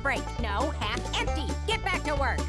break. No, half empty. Get back to work.